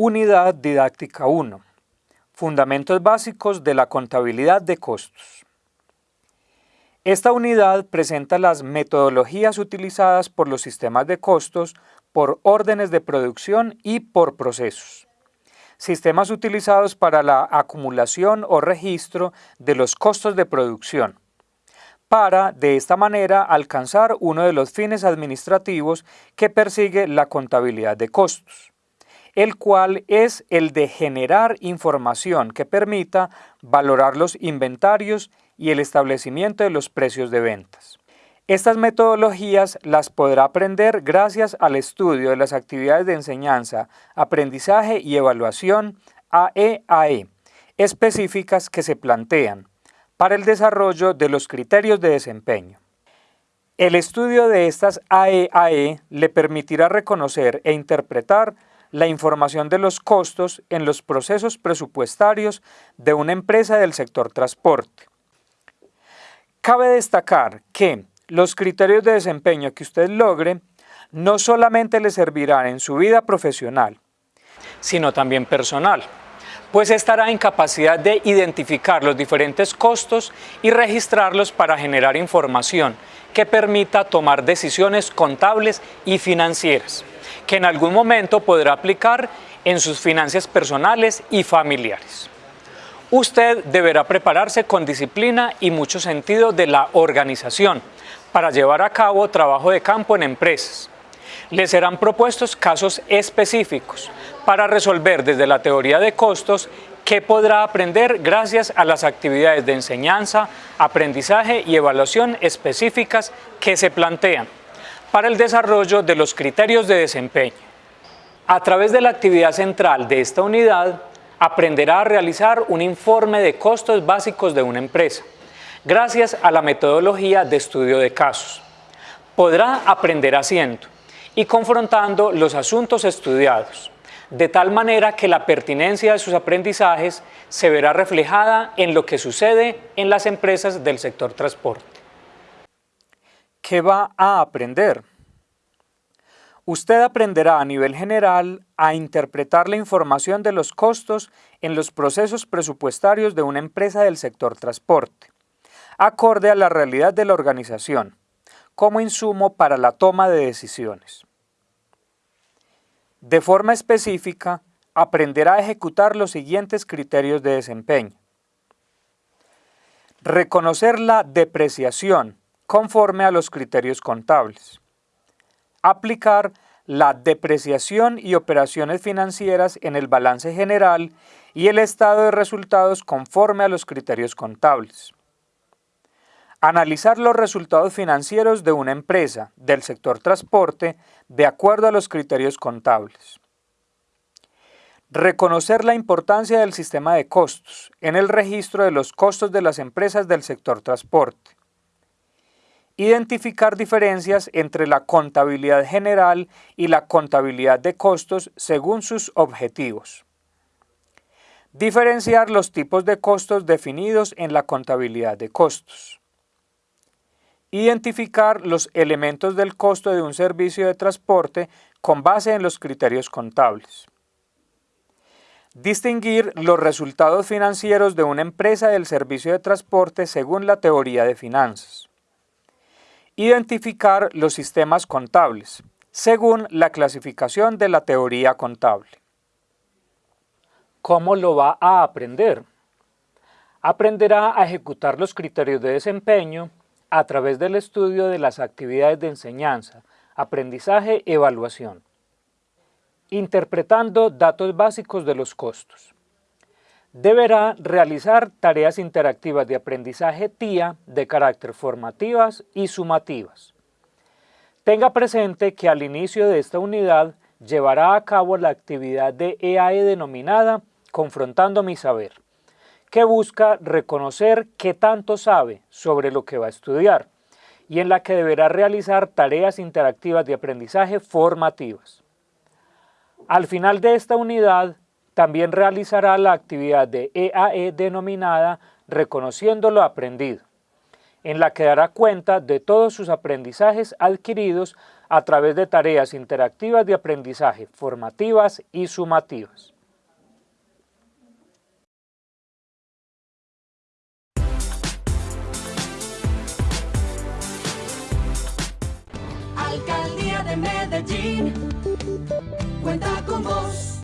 Unidad Didáctica 1. Fundamentos básicos de la contabilidad de costos. Esta unidad presenta las metodologías utilizadas por los sistemas de costos por órdenes de producción y por procesos. Sistemas utilizados para la acumulación o registro de los costos de producción, para, de esta manera, alcanzar uno de los fines administrativos que persigue la contabilidad de costos el cual es el de generar información que permita valorar los inventarios y el establecimiento de los precios de ventas. Estas metodologías las podrá aprender gracias al estudio de las actividades de enseñanza, aprendizaje y evaluación AEAE e, específicas que se plantean para el desarrollo de los criterios de desempeño. El estudio de estas AEAE e le permitirá reconocer e interpretar la información de los costos en los procesos presupuestarios de una empresa del sector transporte. Cabe destacar que los criterios de desempeño que usted logre no solamente le servirán en su vida profesional, sino también personal, pues estará en capacidad de identificar los diferentes costos y registrarlos para generar información que permita tomar decisiones contables y financieras que en algún momento podrá aplicar en sus finanzas personales y familiares. Usted deberá prepararse con disciplina y mucho sentido de la organización para llevar a cabo trabajo de campo en empresas. Le serán propuestos casos específicos para resolver desde la teoría de costos que podrá aprender gracias a las actividades de enseñanza, aprendizaje y evaluación específicas que se plantean para el desarrollo de los criterios de desempeño. A través de la actividad central de esta unidad, aprenderá a realizar un informe de costos básicos de una empresa, gracias a la metodología de estudio de casos. Podrá aprender haciendo y confrontando los asuntos estudiados, de tal manera que la pertinencia de sus aprendizajes se verá reflejada en lo que sucede en las empresas del sector transporte. ¿Qué va a aprender? Usted aprenderá a nivel general a interpretar la información de los costos en los procesos presupuestarios de una empresa del sector transporte, acorde a la realidad de la organización, como insumo para la toma de decisiones. De forma específica, aprenderá a ejecutar los siguientes criterios de desempeño. Reconocer la depreciación conforme a los criterios contables. Aplicar la depreciación y operaciones financieras en el balance general y el estado de resultados conforme a los criterios contables. Analizar los resultados financieros de una empresa del sector transporte de acuerdo a los criterios contables. Reconocer la importancia del sistema de costos en el registro de los costos de las empresas del sector transporte Identificar diferencias entre la contabilidad general y la contabilidad de costos según sus objetivos. Diferenciar los tipos de costos definidos en la contabilidad de costos. Identificar los elementos del costo de un servicio de transporte con base en los criterios contables. Distinguir los resultados financieros de una empresa del servicio de transporte según la teoría de finanzas. Identificar los sistemas contables, según la clasificación de la teoría contable. ¿Cómo lo va a aprender? Aprenderá a ejecutar los criterios de desempeño a través del estudio de las actividades de enseñanza, aprendizaje, evaluación, interpretando datos básicos de los costos deberá realizar tareas interactivas de aprendizaje TIA de carácter formativas y sumativas. Tenga presente que al inicio de esta unidad llevará a cabo la actividad de EAE e denominada Confrontando mi saber, que busca reconocer qué tanto sabe sobre lo que va a estudiar y en la que deberá realizar tareas interactivas de aprendizaje formativas. Al final de esta unidad también realizará la actividad de EAE e denominada Reconociendo lo aprendido, en la que dará cuenta de todos sus aprendizajes adquiridos a través de tareas interactivas de aprendizaje formativas y sumativas. Alcaldía de Medellín cuenta con vos.